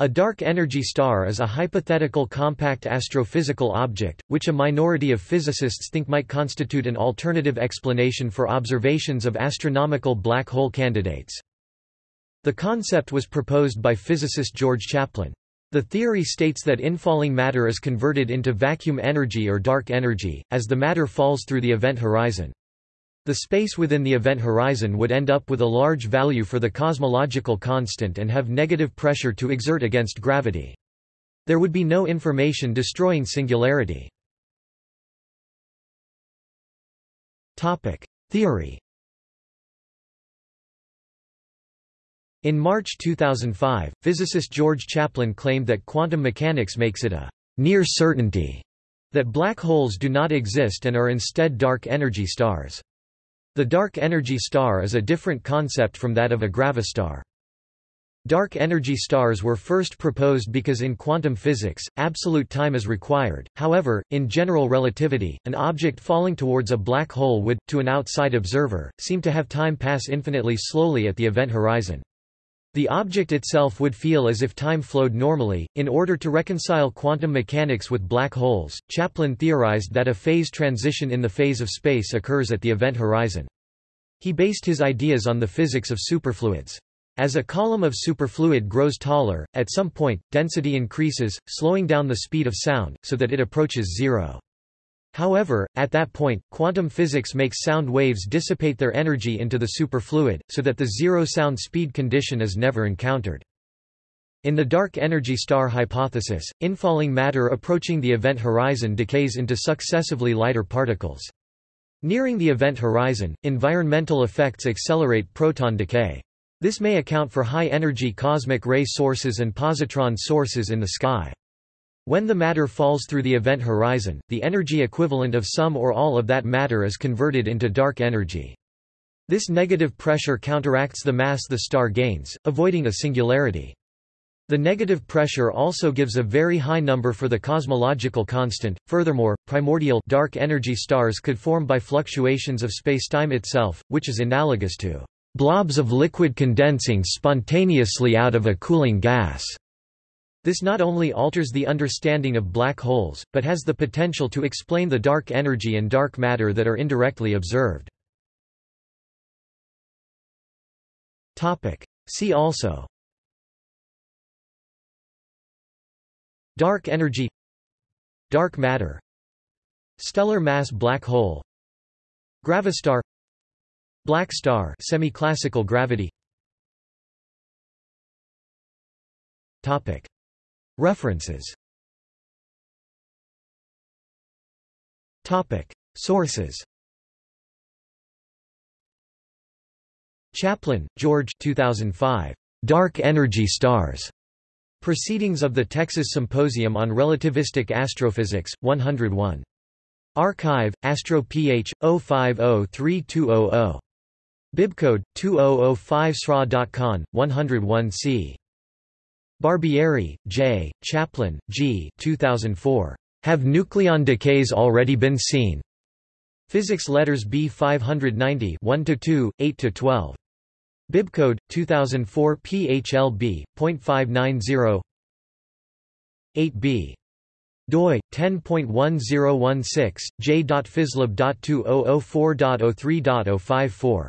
A dark energy star is a hypothetical compact astrophysical object, which a minority of physicists think might constitute an alternative explanation for observations of astronomical black hole candidates. The concept was proposed by physicist George Chapline. The theory states that infalling matter is converted into vacuum energy or dark energy, as the matter falls through the event horizon. The space within the event horizon would end up with a large value for the cosmological constant and have negative pressure to exert against gravity. There would be no information destroying singularity. Theory In March 2005, physicist George Chapline claimed that quantum mechanics makes it a near certainty that black holes do not exist and are instead dark energy stars. The dark energy star is a different concept from that of a gravastar. Dark energy stars were first proposed because in quantum physics, absolute time is required, however, in general relativity, an object falling towards a black hole would, to an outside observer, seem to have time pass infinitely slowly at the event horizon. The object itself would feel as if time flowed normally. In order to reconcile quantum mechanics with black holes, Chapline theorized that a phase transition in the phase of space occurs at the event horizon. He based his ideas on the physics of superfluids. As a column of superfluid grows taller, at some point, density increases, slowing down the speed of sound, so that it approaches zero. However, at that point, quantum physics makes sound waves dissipate their energy into the superfluid, so that the zero sound speed condition is never encountered. In the dark energy star hypothesis, infalling matter approaching the event horizon decays into successively lighter particles. Nearing the event horizon, environmental effects accelerate proton decay. This may account for high-energy cosmic ray sources and positron sources in the sky. When the matter falls through the event horizon, the energy equivalent of some or all of that matter is converted into dark energy. This negative pressure counteracts the mass the star gains, avoiding a singularity. The negative pressure also gives a very high number for the cosmological constant. Furthermore, primordial dark energy stars could form by fluctuations of spacetime itself, which is analogous to blobs of liquid condensing spontaneously out of a cooling gas. This not only alters the understanding of black holes, but has the potential to explain the dark energy and dark matter that are indirectly observed. Topic. See also Dark energy Dark matter Stellar mass black hole Gravastar Black star semi-classical gravity. Topic. References. Topic. Sources. Chapline, George 2005 Dark Energy Stars Proceedings of the Texas Symposium on Relativistic Astrophysics 101 Archive Astro PH 05032000 Bibcode 2005 SRA.con 101C Barbieri, J., Chapline, G. 2004. Have nucleon decays already been seen? Physics Letters B 590 1–2, 8–12. Bibcode 2004 PHLB.590 8b. doi 10.1016 j.physlab.2004.03.054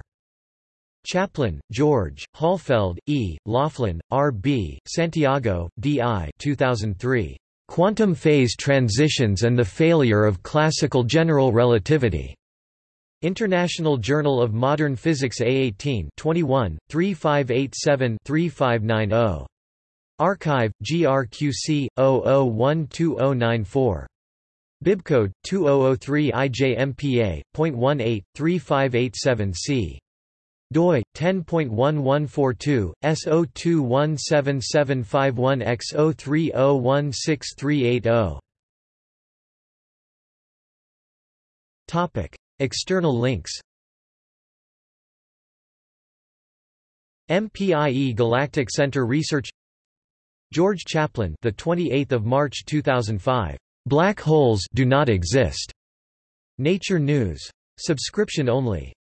Chapline, George, Hohlfeld, E., Laughlin, R. B., Santiago, D. I. 2003. Quantum Phase Transitions and the Failure of Classical General Relativity. International Journal of Modern Physics A18 21, 3587-3590. Archive, GRQC, 00120994. Bibcode, 2003 IJMPA.18, 3587C doi 10.1142 S0217751030163880 Topic External links MPIE Galactic Center Research George Chapline the 28th of March 2005 Black holes do not exist. Nature News. Subscription only